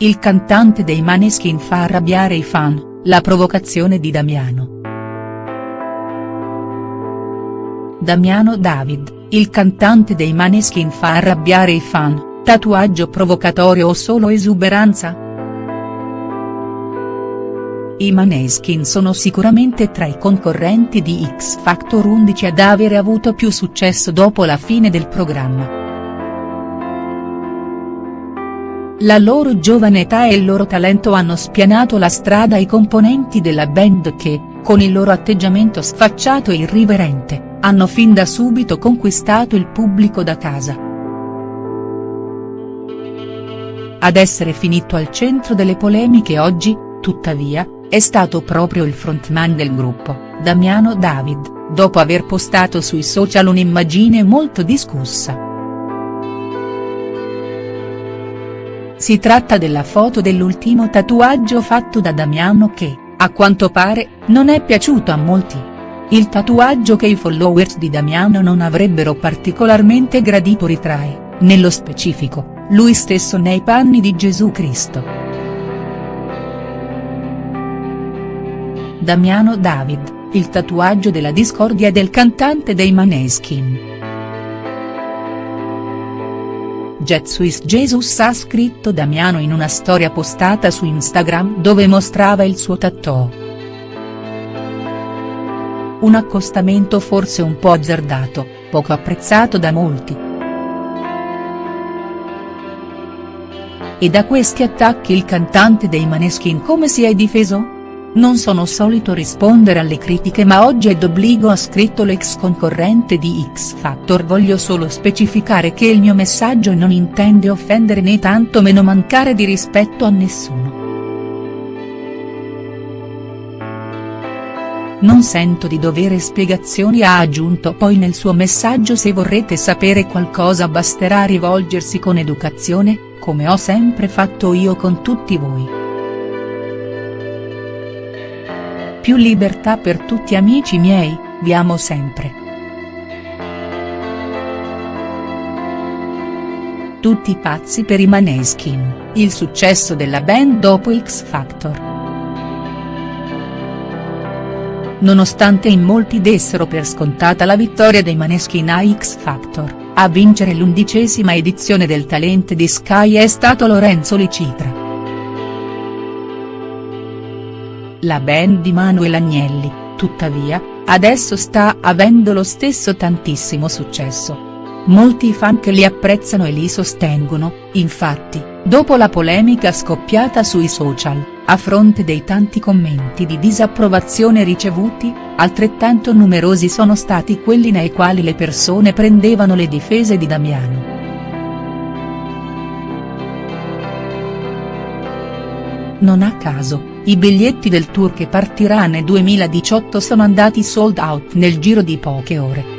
il cantante dei Maneskin fa arrabbiare i fan, la provocazione di Damiano. Damiano David, il cantante dei Maneskin fa arrabbiare i fan, tatuaggio provocatorio o solo esuberanza?. I Maneskin sono sicuramente tra i concorrenti di X Factor 11 ad avere avuto più successo dopo la fine del programma. La loro giovane età e il loro talento hanno spianato la strada ai componenti della band che, con il loro atteggiamento sfacciato e irriverente, hanno fin da subito conquistato il pubblico da casa. Ad essere finito al centro delle polemiche oggi, tuttavia, è stato proprio il frontman del gruppo, Damiano David, dopo aver postato sui social un'immagine molto discussa. Si tratta della foto dell'ultimo tatuaggio fatto da Damiano che, a quanto pare, non è piaciuto a molti. Il tatuaggio che i followers di Damiano non avrebbero particolarmente gradito ritrae, nello specifico, lui stesso nei panni di Gesù Cristo. Damiano David, il tatuaggio della discordia del cantante dei Maneskin. Jet Jesus ha scritto Damiano in una storia postata su Instagram dove mostrava il suo tattoo. Un accostamento forse un po' azzardato, poco apprezzato da molti. E da questi attacchi il cantante dei Maneskin come si è difeso? Non sono solito rispondere alle critiche ma oggi è d'obbligo ha scritto l'ex concorrente di X Factor voglio solo specificare che il mio messaggio non intende offendere né tanto meno mancare di rispetto a nessuno. Non sento di dovere spiegazioni ha aggiunto poi nel suo messaggio se vorrete sapere qualcosa basterà rivolgersi con educazione, come ho sempre fatto io con tutti voi. Più libertà per tutti amici miei, vi amo sempre. Tutti pazzi per i Maneskin, il successo della band dopo X Factor. Nonostante in molti dessero per scontata la vittoria dei Maneskin a X Factor, a vincere l'undicesima edizione del Talent di Sky è stato Lorenzo Licitra. La band di Manuel Agnelli, tuttavia, adesso sta avendo lo stesso tantissimo successo. Molti fan che li apprezzano e li sostengono, infatti, dopo la polemica scoppiata sui social a fronte dei tanti commenti di disapprovazione ricevuti, altrettanto numerosi sono stati quelli nei quali le persone prendevano le difese di Damiano. Non a caso, i biglietti del tour che partirà nel 2018 sono andati sold out nel giro di poche ore.